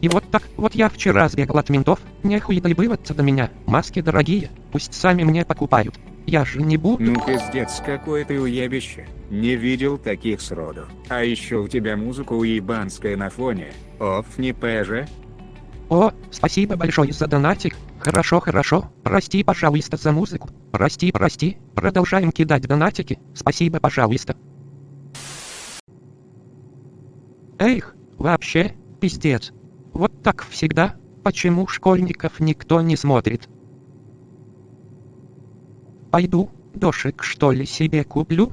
И вот так, вот я вчера сбегал от ментов, нехуй доебываться до меня, маски дорогие, пусть сами мне покупают. Я же не буду... Ну пиздец какой ты уебище. Не видел таких сроду. А еще у тебя музыка уебанская на фоне. Оф не пэже. О, спасибо большое за донатик. Хорошо, хорошо. Прости, пожалуйста, за музыку. Прости, прости. Продолжаем кидать донатики. Спасибо, пожалуйста. Эх, вообще, пиздец. Вот так всегда. Почему школьников никто не смотрит? Пойду, дошик что ли себе куплю?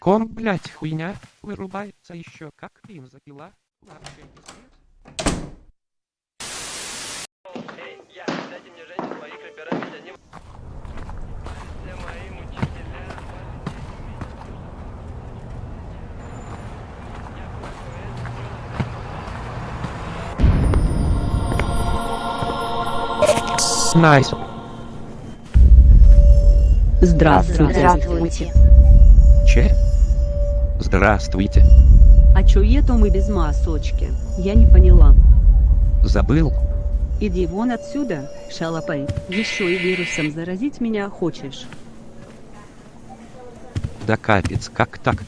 Ком, блять, хуйня, вырубается еще как бензопила. Вообще Nice. Здравствуйте. Здравствуйте. Че? Здравствуйте. А чё это мы без масочки? Я не поняла. Забыл. Иди вон отсюда, шалопай. Еще и вирусом заразить меня хочешь. Да капец, как так?